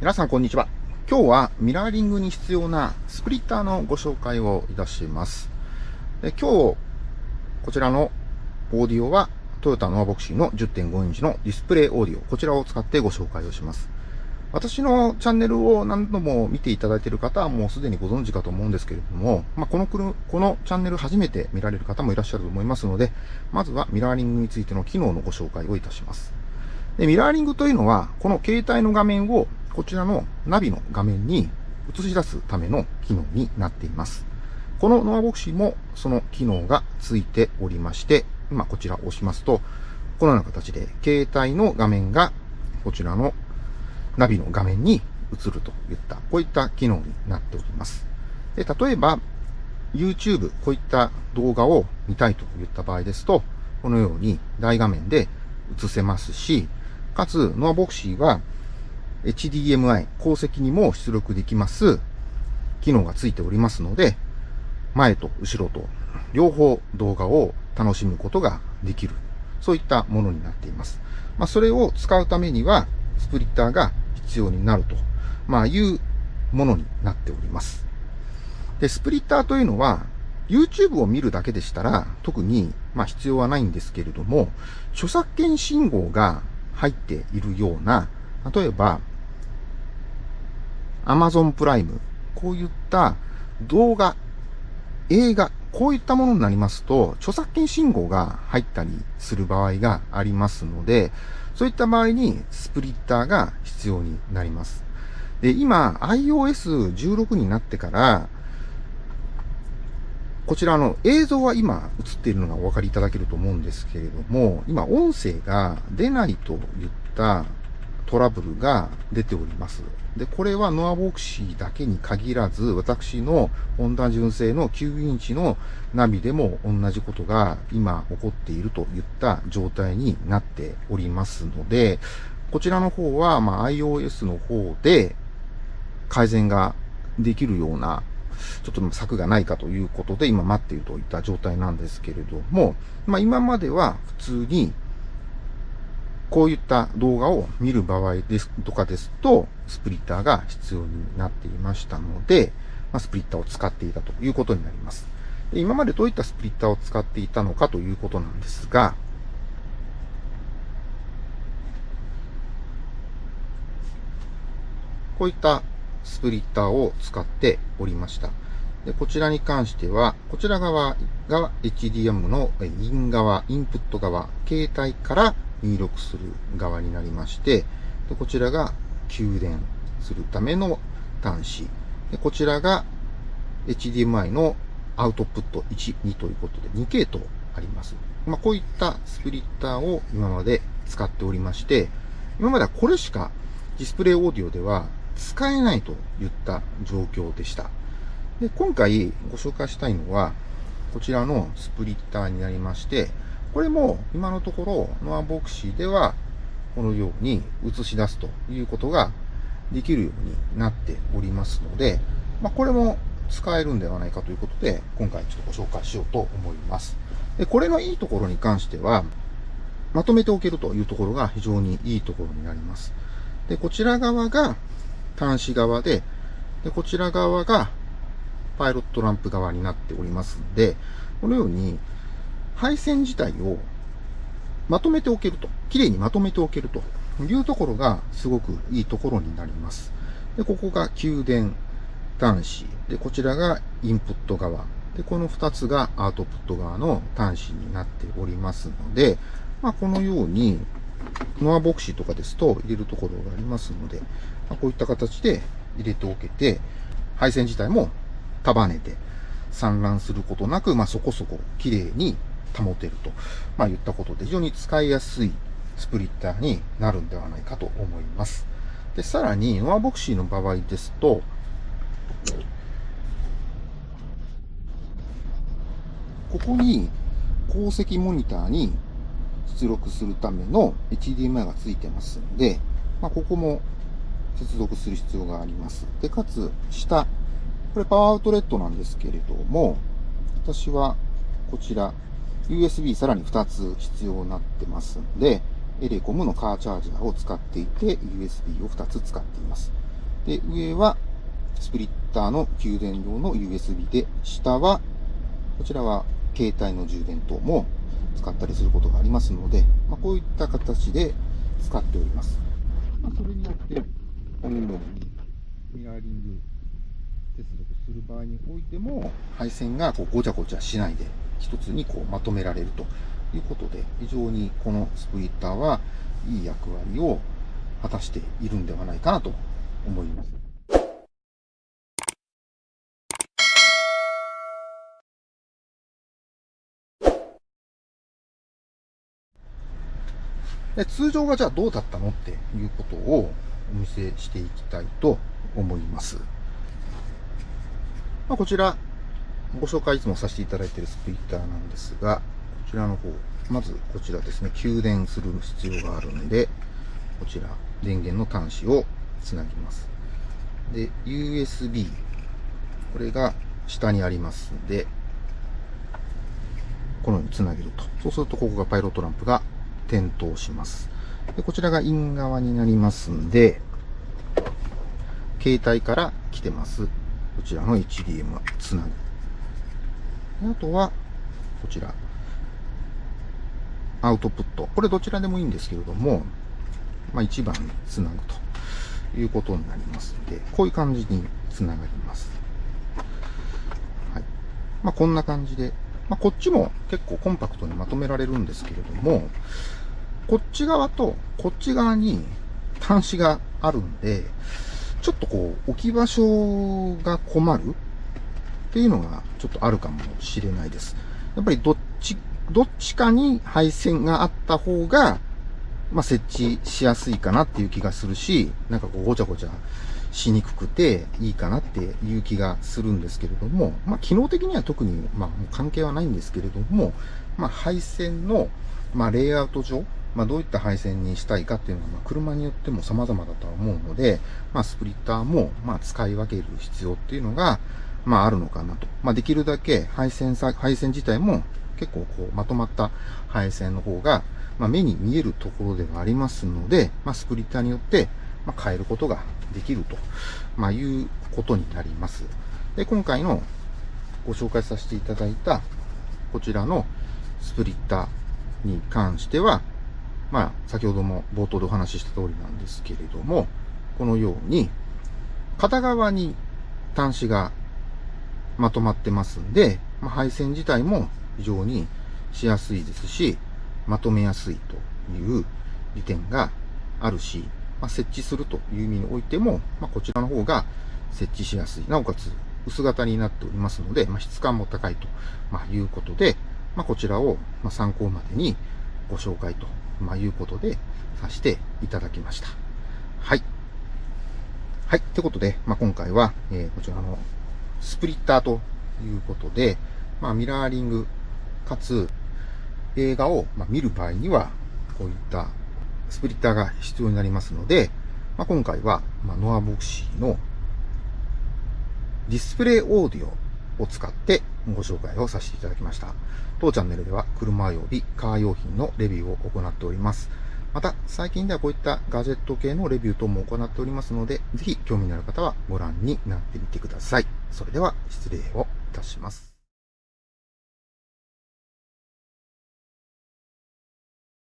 皆さんこんにちは。今日はミラーリングに必要なスプリッターのご紹介をいたします。で今日、こちらのオーディオはトヨタノアボクシーの10.5インチのディスプレイオーディオ、こちらを使ってご紹介をします。私のチャンネルを何度も見ていただいている方はもうすでにご存知かと思うんですけれども、まあ、このこのチャンネル初めて見られる方もいらっしゃると思いますので、まずはミラーリングについての機能のご紹介をいたします。でミラーリングというのは、この携帯の画面をこちらのナビの画面に映し出すための機能になっています。このノアボクシーもその機能がついておりまして、今こちらを押しますと、このような形で携帯の画面がこちらのナビの画面に映るといった、こういった機能になっております。で例えば、YouTube、こういった動画を見たいといった場合ですと、このように大画面で映せますし、かつ、ノアボクシーは HDMI、鉱石にも出力できます機能がついておりますので、前と後ろと両方動画を楽しむことができる。そういったものになっています。まあ、それを使うためには、スプリッターが必要になると、まあ、いうものになっております。で、スプリッターというのは、YouTube を見るだけでしたら、特に、まあ、必要はないんですけれども、著作権信号が入っているような、例えば、Amazon プライム、こういった動画、映画、こういったものになりますと、著作権信号が入ったりする場合がありますので、そういった場合にスプリッターが必要になります。で、今、iOS16 になってから、こちらの映像は今映っているのがお分かりいただけると思うんですけれども、今音声が出ないといったトラブルが出ております。で、これはノアボクシーだけに限らず、私のホンダ純正の9インチのナビでも同じことが今起こっているといった状態になっておりますので、こちらの方は、ま、iOS の方で改善ができるようなちょっと策がないかということで今待っているといった状態なんですけれども、まあ今までは普通にこういった動画を見る場合ですとかですと、スプリッターが必要になっていましたので、まあ、スプリッターを使っていたということになります。今までどういったスプリッターを使っていたのかということなんですが、こういったスプリッターを使っておりました。でこちらに関しては、こちら側が HDM のイン側、インプット側、携帯から入力する側になりまして、でこちらが給電するための端子。でこちらが HDMI のアウトプット1、2ということで2系統あります。まあ、こういったスプリッターを今まで使っておりまして、今まではこれしかディスプレイオーディオでは使えないといった状況でした。で今回ご紹介したいのは、こちらのスプリッターになりまして、これも今のところノアボクシーではこのように映し出すということができるようになっておりますので、まあ、これも使えるんではないかということで、今回ちょっとご紹介しようと思います。で、これのいいところに関しては、まとめておけるというところが非常にいいところになります。で、こちら側が端子側で、で、こちら側がパイロットランプ側になっておりますので、このように配線自体をまとめておけると、綺麗にまとめておけるというところがすごくいいところになります。で、ここが給電端子。で、こちらがインプット側。で、この2つがアウトプット側の端子になっておりますので、まあ、このように、ノアボクシーとかですと入れるところがありますので、まあ、こういった形で入れておけて、配線自体も束ねて散乱することなく、まあ、そこそこ綺麗に保てると、まあ、言ったことで非常に使いやすいスプリッターになるんではないかと思います。で、さらに、ノアボクシーの場合ですと、ここに鉱石モニターに出力するための HDMI が付いてますんで、まあ、ここも接続する必要があります。で、かつ、下、これパワーアウトレットなんですけれども、私はこちら USB さらに2つ必要になってますんで、エレコムのカーチャージャーを使っていて、USB を2つ使っています。で、上はスプリッターの給電用の USB で、下は、こちらは携帯の充電等も使ったりすることがありますので、まあ、こういった形で使っております。まあ、それによって、このようにミラーリング接続する場合においても、配線がこうごちゃごちゃしないで、一つにこうまとめられるということで、非常にこのスプリッターはいい役割を果たしているんではないかなと思います。で通常はじゃあどうだったのっていうことをお見せしていきたいと思います。まあ、こちら、ご紹介いつもさせていただいているスプリッターなんですが、こちらの方、まずこちらですね、給電する必要があるんで、こちら、電源の端子をつなぎます。で、USB、これが下にありますんで、このようにつなげると。そうすると、ここがパイロットランプが点灯します。でこちらがイン側になりますんで、携帯から来てます。こちらの HDM つなぐ。あとは、こちら。アウトプット。これどちらでもいいんですけれども、まあ1番につなぐということになりますので、こういう感じにつながります。はい。まあこんな感じで、まあこっちも結構コンパクトにまとめられるんですけれども、こっち側とこっち側に端子があるんで、ちょっとこう、置き場所が困るっていうのがちょっとあるかもしれないです。やっぱりどっち、どっちかに配線があった方が、まあ、設置しやすいかなっていう気がするし、なんかこう、ごちゃごちゃしにくくていいかなっていう気がするんですけれども、まあ、機能的には特に、まあ、関係はないんですけれども、まあ、配線の、まあ、レイアウト上、まあ、どういった配線にしたいかっていうのは、まあ、車によっても様々だとは思うので、まあ、スプリッターも、まあ、使い分ける必要っていうのが、まあ、あるのかなと。まあ、できるだけ配線さ、配線自体も結構こう、まとまった配線の方が、まあ、目に見えるところではありますので、まあ、スプリッターによって、まあ、変えることができると、まあ、いうことになります。で、今回のご紹介させていただいた、こちらのスプリッターに関しては、まあ、先ほども冒頭でお話しした通りなんですけれども、このように、片側に端子がまとまってますんで、まあ、配線自体も非常にしやすいですし、まとめやすいという利点があるし、まあ、設置するという意味においても、まあ、こちらの方が設置しやすい。なおかつ、薄型になっておりますので、まあ、質感も高いと、いうことで、まこちらを参考までにご紹介とまあ、いうことで、させていただきました。はい。はい。ってことで、まあ、今回は、えー、こちらのスプリッターということで、まあ、ミラーリングかつ映画を、ま見る場合には、こういったスプリッターが必要になりますので、まあ、今回は、まノアボクシーのディスプレイオーディオを使ってご紹介をさせていただきました。当チャンネルでは車及びカー用品のレビューを行っております。また、最近ではこういったガジェット系のレビュー等も行っておりますので、ぜひ興味のある方はご覧になってみてください。それでは失礼をいたします。